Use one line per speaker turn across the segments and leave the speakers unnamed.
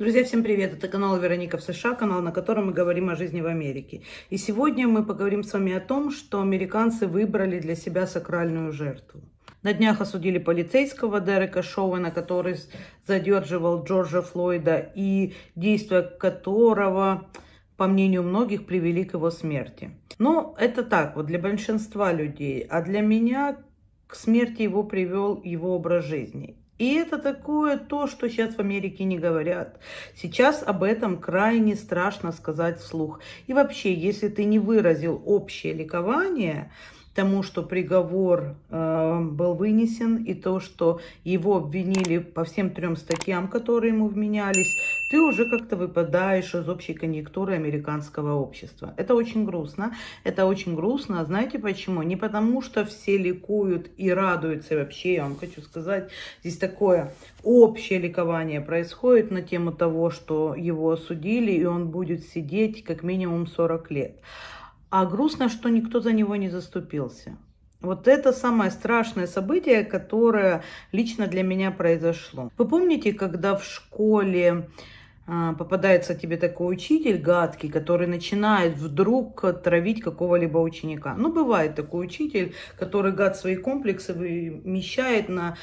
Друзья, всем привет! Это канал Вероника в США, канал, на котором мы говорим о жизни в Америке. И сегодня мы поговорим с вами о том, что американцы выбрали для себя сакральную жертву. На днях осудили полицейского Дерека Шоуэна, который задерживал Джорджа Флойда и действия которого, по мнению многих, привели к его смерти. Но это так вот для большинства людей, а для меня к смерти его привел его образ жизни. И это такое то, что сейчас в Америке не говорят. Сейчас об этом крайне страшно сказать вслух. И вообще, если ты не выразил общее ликование, тому, что приговор э, был вынесен, и то, что его обвинили по всем трем статьям, которые ему вменялись, ты уже как-то выпадаешь из общей конъюнктуры американского общества. Это очень грустно. Это очень грустно. А знаете почему? Не потому, что все ликуют и радуются. И вообще, я вам хочу сказать, здесь такое общее ликование происходит на тему того, что его осудили, и он будет сидеть как минимум 40 лет. А грустно, что никто за него не заступился. Вот это самое страшное событие, которое лично для меня произошло. Вы помните, когда в школе а, попадается тебе такой учитель гадкий, который начинает вдруг травить какого-либо ученика. Ну, бывает такой учитель, который гад свои комплексы вымещает на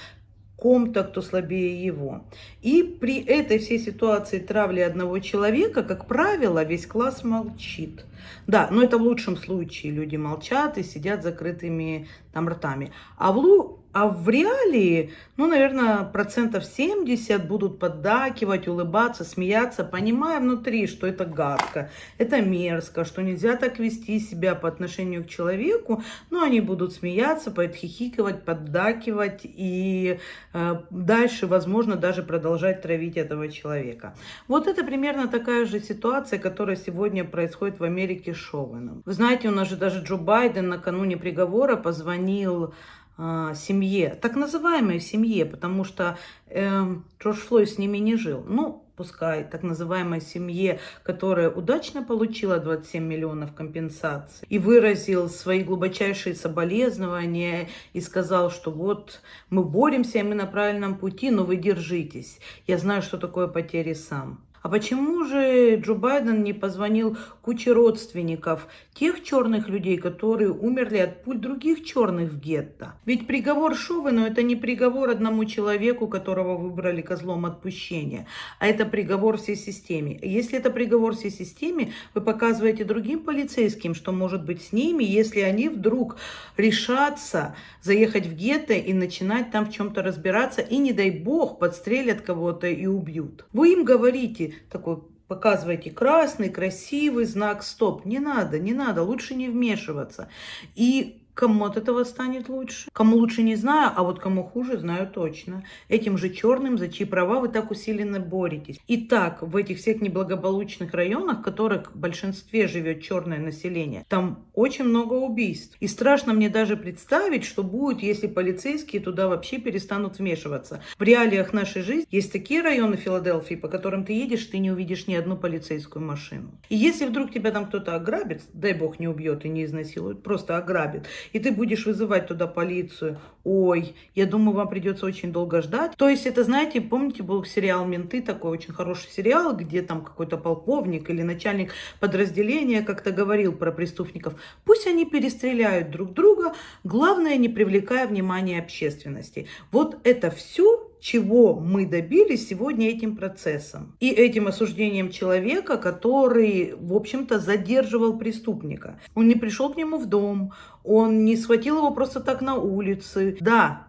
ком-то, кто слабее его. И при этой всей ситуации травли одного человека, как правило, весь класс молчит. Да, но это в лучшем случае. Люди молчат и сидят закрытыми там ртами. А в. А в реалии, ну, наверное, процентов 70 будут поддакивать, улыбаться, смеяться, понимая внутри, что это гадко, это мерзко, что нельзя так вести себя по отношению к человеку. Но они будут смеяться, подхихикивать, поддакивать и э, дальше, возможно, даже продолжать травить этого человека. Вот это примерно такая же ситуация, которая сегодня происходит в Америке с Шоуэном. Вы знаете, у нас же даже Джо Байден накануне приговора позвонил э, семье, так называемой семье, потому что э, Джордж Флойд с ними не жил. Ну, пускай так называемой семье, которая удачно получила 27 миллионов компенсаций и выразил свои глубочайшие соболезнования и сказал, что вот мы боремся, мы на правильном пути, но вы держитесь. Я знаю, что такое потери сам. А почему же Джо Байден не позвонил куче родственников тех черных людей, которые умерли от пуль других черных в гетто? Ведь приговор Шовену это не приговор одному человеку, которого выбрали козлом отпущения, а это приговор всей системе. Если это приговор всей системе, вы показываете другим полицейским, что может быть с ними, если они вдруг решатся заехать в гетто и начинать там в чем-то разбираться, и не дай бог подстрелят кого-то и убьют. Вы им говорите, такой показываете красный, красивый знак стоп. Не надо, не надо, лучше не вмешиваться. И Кому от этого станет лучше? Кому лучше не знаю, а вот кому хуже знаю точно. Этим же черным, за чьи права вы так усиленно боретесь. Итак, в этих всех неблагополучных районах, в которых в большинстве живет черное население, там очень много убийств. И страшно мне даже представить, что будет, если полицейские туда вообще перестанут вмешиваться. В реалиях нашей жизни есть такие районы Филадельфии, по которым ты едешь, ты не увидишь ни одну полицейскую машину. И если вдруг тебя там кто-то ограбит, дай бог не убьет и не изнасилует, просто ограбит, и ты будешь вызывать туда полицию. Ой, я думаю, вам придется очень долго ждать. То есть это, знаете, помните, был сериал «Менты», такой очень хороший сериал, где там какой-то полковник или начальник подразделения как-то говорил про преступников. Пусть они перестреляют друг друга, главное, не привлекая внимания общественности. Вот это все чего мы добились сегодня этим процессом. И этим осуждением человека, который, в общем-то, задерживал преступника. Он не пришел к нему в дом, он не схватил его просто так на улице. Да,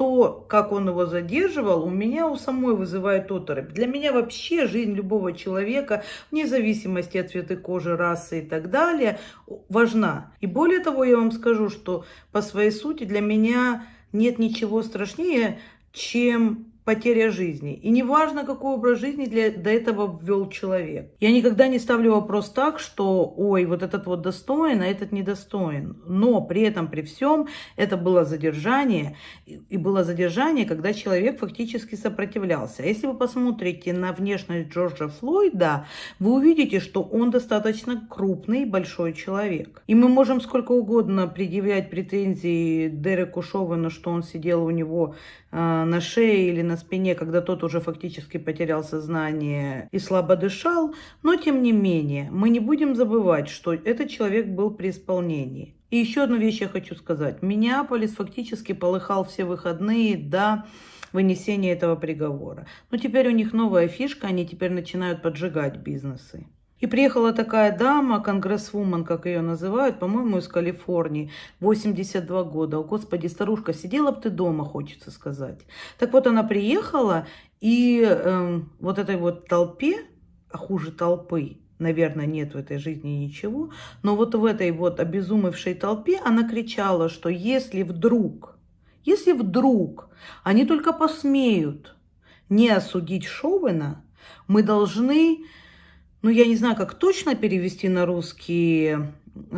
то, как он его задерживал, у меня у самой вызывает оторопь. Для меня вообще жизнь любого человека, вне зависимости от цвета кожи, расы и так далее, важна. И более того, я вам скажу, что по своей сути для меня нет ничего страшнее чем потеря жизни. И неважно, какой образ жизни для, до этого ввел человек. Я никогда не ставлю вопрос так, что, ой, вот этот вот достоин, а этот недостоин. Но при этом, при всем, это было задержание. И было задержание, когда человек фактически сопротивлялся. Если вы посмотрите на внешность Джорджа Флойда, вы увидите, что он достаточно крупный, большой человек. И мы можем сколько угодно предъявлять претензии Дереку Шовену, что он сидел у него э, на шее или на спине, когда тот уже фактически потерял сознание и слабо дышал. Но, тем не менее, мы не будем забывать, что этот человек был при исполнении. И еще одну вещь я хочу сказать. Миннеаполис фактически полыхал все выходные до вынесения этого приговора. Но теперь у них новая фишка, они теперь начинают поджигать бизнесы. И приехала такая дама, конгрессвумен, как ее называют, по-моему, из Калифорнии, 82 года. О, Господи, старушка, сидела бы ты дома, хочется сказать. Так вот, она приехала, и э, вот этой вот толпе, а хуже толпы, наверное, нет в этой жизни ничего, но вот в этой вот обезумевшей толпе она кричала, что если вдруг, если вдруг они только посмеют не осудить Шовена, мы должны ну, я не знаю, как точно перевести на русский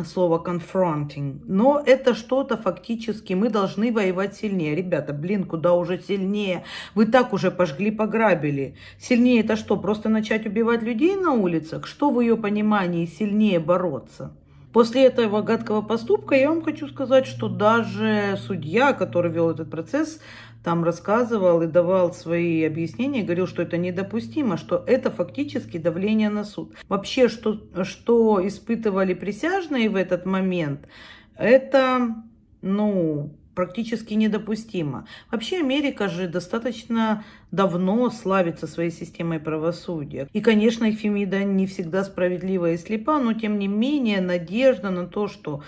слово confronting, но это что-то фактически, мы должны воевать сильнее. Ребята, блин, куда уже сильнее? Вы так уже пожгли, пограбили. Сильнее это что, просто начать убивать людей на улицах? Что в ее понимании сильнее бороться? После этого гадкого поступка я вам хочу сказать, что даже судья, который вел этот процесс, там рассказывал и давал свои объяснения, говорил, что это недопустимо, что это фактически давление на суд. Вообще, что, что испытывали присяжные в этот момент, это, ну, практически недопустимо. Вообще Америка же достаточно давно славится своей системой правосудия. И, конечно, Фемида не всегда справедлива и слепа, но тем не менее надежда на то, что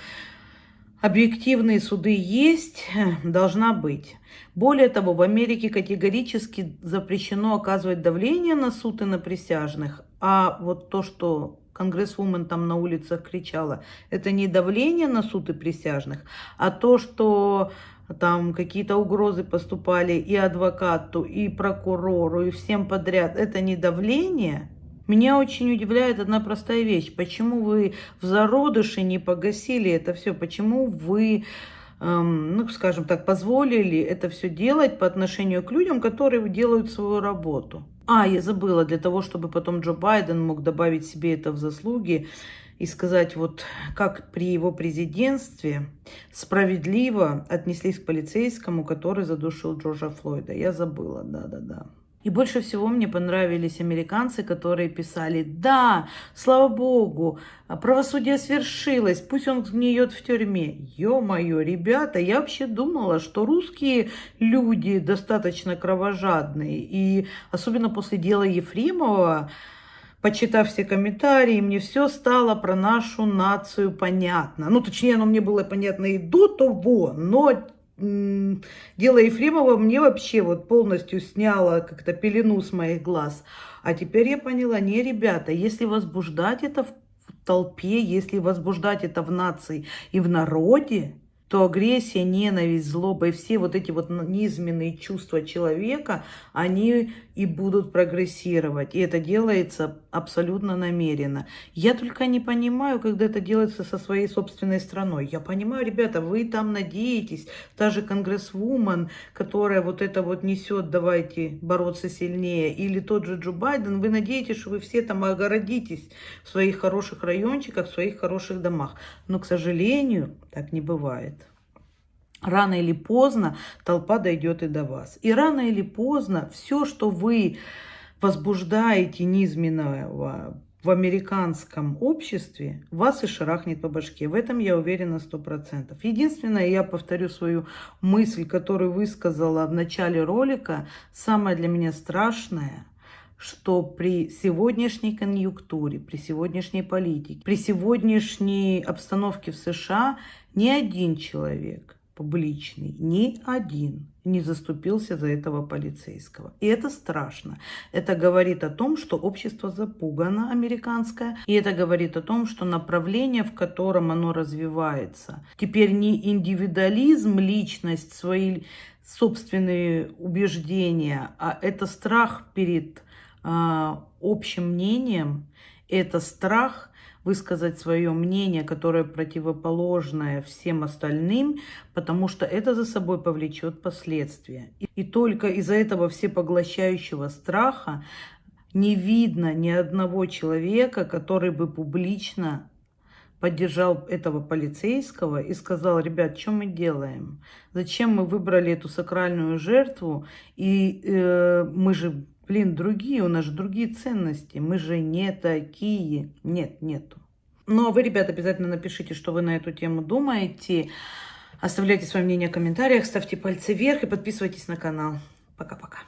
объективные суды есть, должна быть. Более того, в Америке категорически запрещено оказывать давление на суд и на присяжных. А вот то, что конгрессвумен там на улицах кричала, это не давление на суд и присяжных, а то, что там какие-то угрозы поступали и адвокату, и прокурору, и всем подряд, это не давление – меня очень удивляет одна простая вещь. Почему вы в зародыше не погасили это все? Почему вы, эм, ну, скажем так, позволили это все делать по отношению к людям, которые делают свою работу? А, я забыла, для того, чтобы потом Джо Байден мог добавить себе это в заслуги и сказать, вот как при его президентстве справедливо отнеслись к полицейскому, который задушил Джорджа Флойда. Я забыла, да-да-да. И больше всего мне понравились американцы, которые писали, да, слава богу, правосудие свершилось, пусть он гниет в тюрьме. Ё-моё, ребята, я вообще думала, что русские люди достаточно кровожадные. И особенно после дела Ефремова, почитав все комментарии, мне все стало про нашу нацию понятно. Ну, точнее, оно мне было понятно и до того, но дело Ефремова мне вообще вот полностью сняло как-то пелену с моих глаз. А теперь я поняла, не, ребята, если возбуждать это в толпе, если возбуждать это в нации и в народе, то агрессия, ненависть, злоба и все вот эти вот низменные чувства человека, они и будут прогрессировать. И это делается абсолютно намеренно. Я только не понимаю, когда это делается со своей собственной страной. Я понимаю, ребята, вы там надеетесь, та же конгрессвумен, которая вот это вот несет, давайте бороться сильнее, или тот же Джо Байден, вы надеетесь, что вы все там огородитесь в своих хороших райончиках, в своих хороших домах. Но, к сожалению, так не бывает рано или поздно толпа дойдет и до вас. И рано или поздно все, что вы возбуждаете низменного в американском обществе, вас и шарахнет по башке. В этом я уверена сто процентов. Единственное, я повторю свою мысль, которую высказала в начале ролика. Самое для меня страшное, что при сегодняшней конъюнктуре, при сегодняшней политике, при сегодняшней обстановке в США ни один человек публичный, ни один не заступился за этого полицейского. И это страшно. Это говорит о том, что общество запугано американское. И это говорит о том, что направление, в котором оно развивается, теперь не индивидуализм, личность, свои собственные убеждения, а это страх перед э, общим мнением, это страх высказать свое мнение, которое противоположное всем остальным, потому что это за собой повлечет последствия. И только из-за этого всепоглощающего страха не видно ни одного человека, который бы публично поддержал этого полицейского и сказал, ребят, что мы делаем? Зачем мы выбрали эту сакральную жертву? И э, мы же, блин, другие, у нас же другие ценности. Мы же не такие. Нет, нету. Ну, а вы, ребят, обязательно напишите, что вы на эту тему думаете. Оставляйте свое мнение в комментариях, ставьте пальцы вверх и подписывайтесь на канал. Пока-пока.